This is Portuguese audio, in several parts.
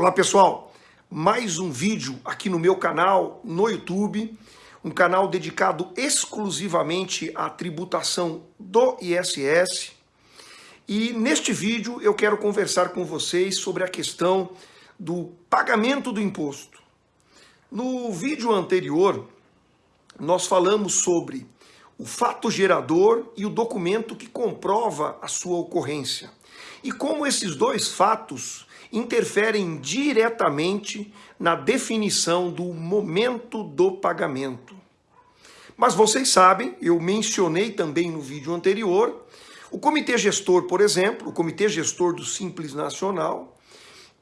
Olá pessoal, mais um vídeo aqui no meu canal no YouTube, um canal dedicado exclusivamente à tributação do ISS. E neste vídeo eu quero conversar com vocês sobre a questão do pagamento do imposto. No vídeo anterior, nós falamos sobre o fato gerador e o documento que comprova a sua ocorrência. E como esses dois fatos interferem diretamente na definição do momento do pagamento. Mas vocês sabem, eu mencionei também no vídeo anterior, o Comitê Gestor, por exemplo, o Comitê Gestor do Simples Nacional,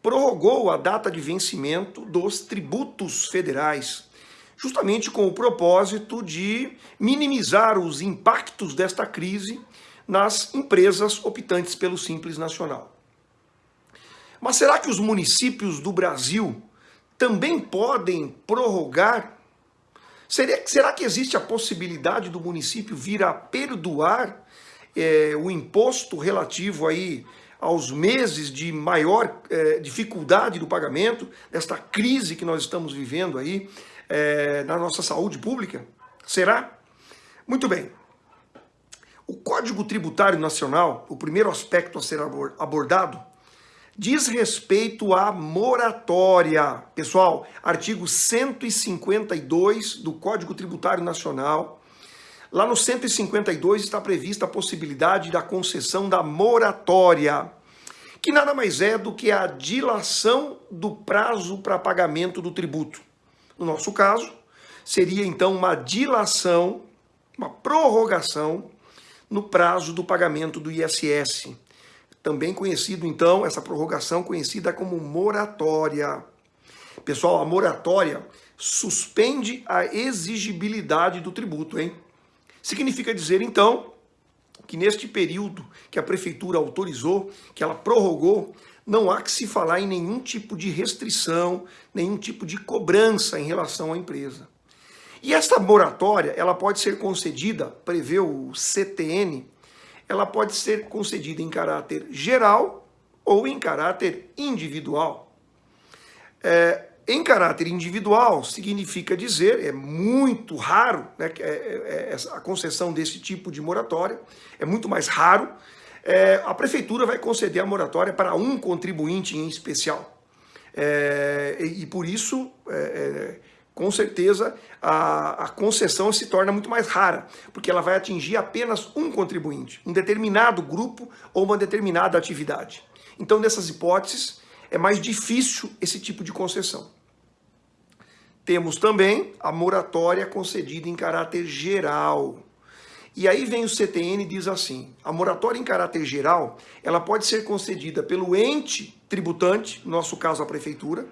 prorrogou a data de vencimento dos tributos federais, justamente com o propósito de minimizar os impactos desta crise nas empresas optantes pelo Simples Nacional. Mas será que os municípios do Brasil também podem prorrogar? Será, será que existe a possibilidade do município vir a perdoar é, o imposto relativo aí aos meses de maior é, dificuldade do pagamento, desta crise que nós estamos vivendo aí é, na nossa saúde pública? Será? Muito bem. O Código Tributário Nacional, o primeiro aspecto a ser abordado, diz respeito à moratória. Pessoal, artigo 152 do Código Tributário Nacional. Lá no 152 está prevista a possibilidade da concessão da moratória, que nada mais é do que a dilação do prazo para pagamento do tributo. No nosso caso, seria então uma dilação, uma prorrogação no prazo do pagamento do ISS também conhecido então, essa prorrogação conhecida como moratória. Pessoal, a moratória suspende a exigibilidade do tributo, hein? Significa dizer então que neste período que a prefeitura autorizou, que ela prorrogou, não há que se falar em nenhum tipo de restrição, nenhum tipo de cobrança em relação à empresa. E esta moratória, ela pode ser concedida, prevê o CTN, ela pode ser concedida em caráter geral ou em caráter individual. É, em caráter individual significa dizer, é muito raro né, é, é, é a concessão desse tipo de moratória, é muito mais raro, é, a prefeitura vai conceder a moratória para um contribuinte em especial. É, e, por isso é, com certeza a, a, concessão se torna muito mais rara, porque ela vai atingir apenas um contribuinte, um determinado grupo ou uma determinada atividade. Então, nessas hipóteses, é mais difícil esse tipo de concessão. Temos também a moratória concedida em caráter geral. E aí vem o CTN e diz assim, a moratória em caráter geral, ela pode ser concedida pelo ente tributante, no nosso caso a prefeitura,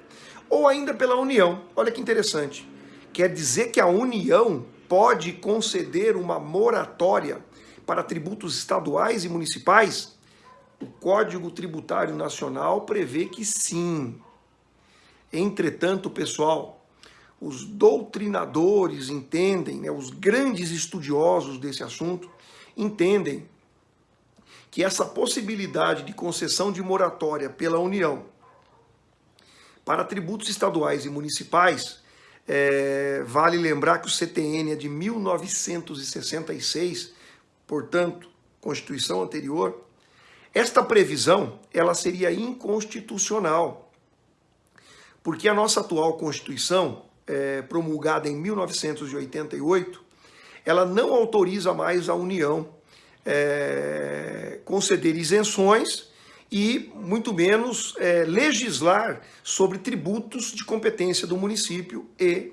ou ainda pela União. Olha que interessante. Quer dizer que a União pode conceder uma moratória para tributos estaduais e municipais? O Código Tributário Nacional prevê que sim. Entretanto, pessoal, os doutrinadores entendem, né, os grandes estudiosos desse assunto, entendem que essa possibilidade de concessão de moratória pela União para tributos estaduais e municipais, é, vale lembrar que o CTN é de 1966, portanto, Constituição anterior. Esta previsão ela seria inconstitucional, porque a nossa atual Constituição, é, promulgada em 1988, ela não autoriza mais a União é, conceder isenções e muito menos é, legislar sobre tributos de competência do município e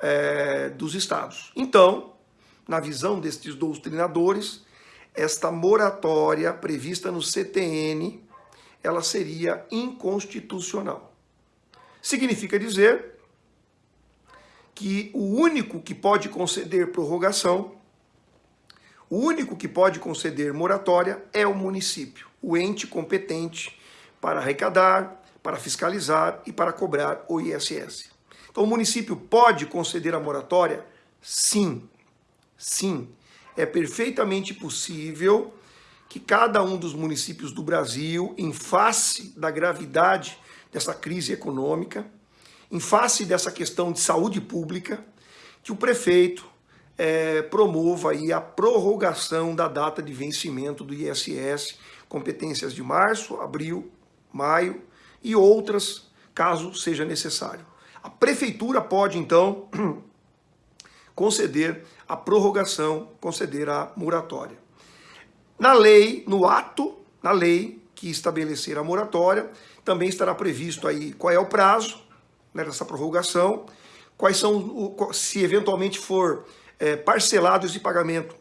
é, dos estados. Então, na visão destes doutrinadores, esta moratória prevista no CTN, ela seria inconstitucional. Significa dizer que o único que pode conceder prorrogação, o único que pode conceder moratória é o município o ente competente para arrecadar, para fiscalizar e para cobrar o ISS. Então, o município pode conceder a moratória? Sim, sim. É perfeitamente possível que cada um dos municípios do Brasil, em face da gravidade dessa crise econômica, em face dessa questão de saúde pública, que o prefeito é, promova aí a prorrogação da data de vencimento do ISS, competências de março, abril, maio e outras, caso seja necessário. A prefeitura pode, então, conceder a prorrogação, conceder a moratória. Na lei, no ato, na lei que estabelecer a moratória, também estará previsto aí qual é o prazo né, dessa prorrogação, quais são, se eventualmente for é, esse pagamento,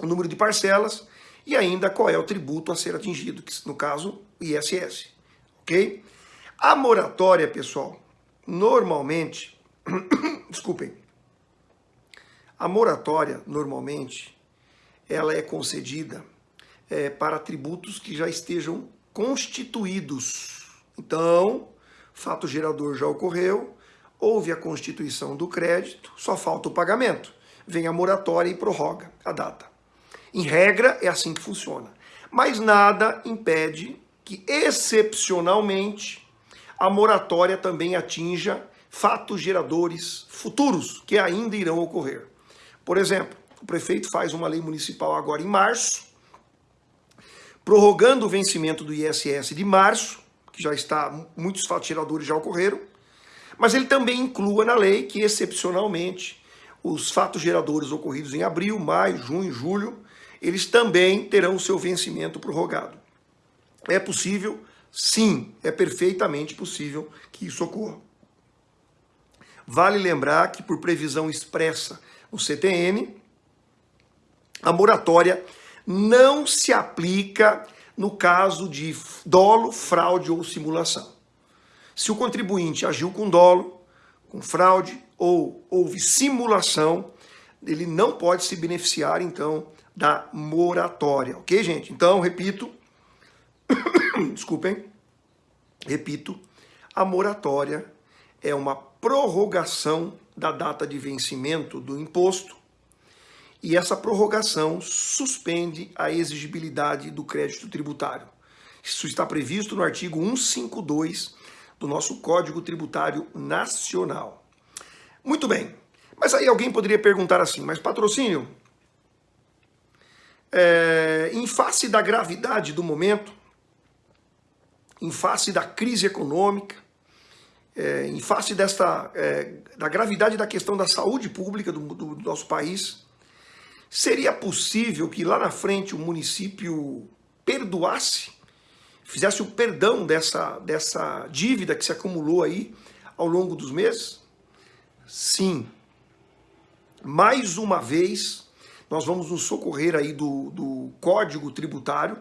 o número de parcelas e ainda qual é o tributo a ser atingido, que no caso, o ISS, ok? A moratória, pessoal, normalmente, desculpem, a moratória, normalmente, ela é concedida é, para tributos que já estejam constituídos. Então, fato gerador já ocorreu, houve a constituição do crédito, só falta o pagamento. Vem a moratória e prorroga a data. Em regra, é assim que funciona. Mas nada impede que, excepcionalmente, a moratória também atinja fatos geradores futuros que ainda irão ocorrer. Por exemplo, o prefeito faz uma lei municipal agora em março, prorrogando o vencimento do ISS de março, que já está, muitos fatos geradores já ocorreram, mas ele também inclua na lei que, excepcionalmente, os fatos geradores ocorridos em abril, maio, junho, julho, eles também terão seu vencimento prorrogado. É possível? Sim, é perfeitamente possível que isso ocorra. Vale lembrar que, por previsão expressa no CTN, a moratória não se aplica no caso de dolo, fraude ou simulação. Se o contribuinte agiu com dolo, com fraude ou houve simulação, ele não pode se beneficiar, então, da moratória, ok, gente? Então, repito, desculpem, repito, a moratória é uma prorrogação da data de vencimento do imposto e essa prorrogação suspende a exigibilidade do crédito tributário. Isso está previsto no artigo 152 do nosso Código Tributário Nacional. Muito bem, mas aí alguém poderia perguntar assim, mas patrocínio, é, em face da gravidade do momento, em face da crise econômica, é, em face desta, é, da gravidade da questão da saúde pública do, do, do nosso país, seria possível que lá na frente o município perdoasse, fizesse o perdão dessa, dessa dívida que se acumulou aí ao longo dos meses? Sim. Mais uma vez, nós vamos nos socorrer aí do, do Código Tributário,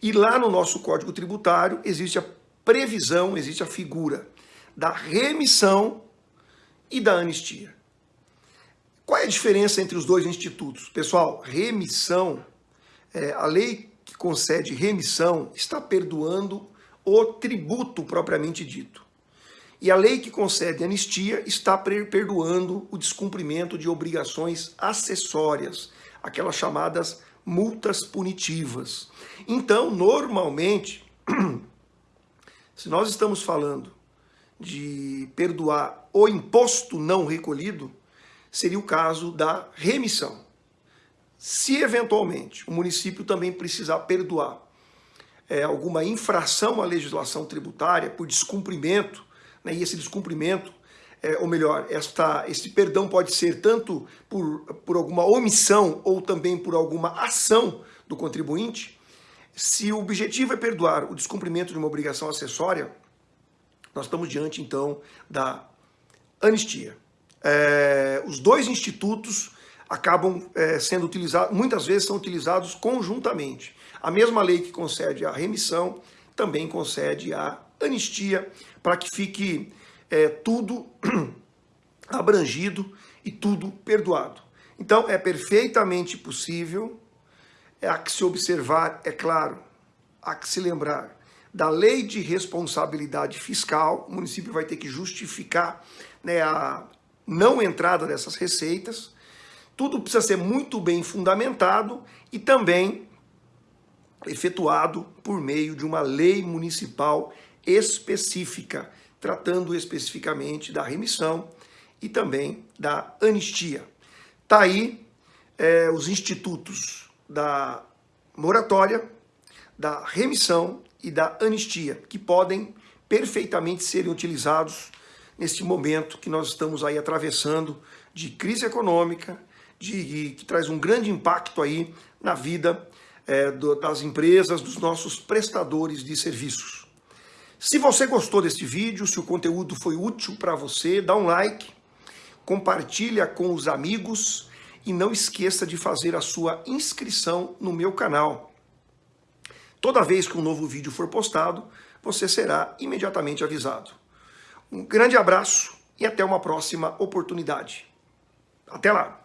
e lá no nosso Código Tributário existe a previsão, existe a figura da remissão e da anistia. Qual é a diferença entre os dois institutos? Pessoal, remissão, é, a lei que concede remissão está perdoando o tributo propriamente dito. E a lei que concede anistia está perdoando o descumprimento de obrigações acessórias, aquelas chamadas multas punitivas. Então, normalmente, se nós estamos falando de perdoar o imposto não recolhido, seria o caso da remissão. Se eventualmente o município também precisar perdoar é, alguma infração à legislação tributária por descumprimento, né, e esse descumprimento, é, ou melhor, esta, esse perdão pode ser tanto por, por alguma omissão ou também por alguma ação do contribuinte, se o objetivo é perdoar o descumprimento de uma obrigação acessória, nós estamos diante, então, da anistia. É, os dois institutos acabam é, sendo utilizados, muitas vezes são utilizados conjuntamente. A mesma lei que concede a remissão também concede a anistia para que fique é, tudo abrangido e tudo perdoado. Então é perfeitamente possível, é a que se observar, é claro, há que se lembrar da lei de responsabilidade fiscal, o município vai ter que justificar né, a não entrada dessas receitas, tudo precisa ser muito bem fundamentado e também efetuado por meio de uma lei municipal específica, tratando especificamente da remissão e também da anistia. Está aí é, os institutos da moratória, da remissão e da anistia, que podem perfeitamente serem utilizados nesse momento que nós estamos aí atravessando de crise econômica, de, que traz um grande impacto aí na vida é, do, das empresas, dos nossos prestadores de serviços. Se você gostou deste vídeo, se o conteúdo foi útil para você, dá um like, compartilha com os amigos e não esqueça de fazer a sua inscrição no meu canal. Toda vez que um novo vídeo for postado, você será imediatamente avisado. Um grande abraço e até uma próxima oportunidade. Até lá!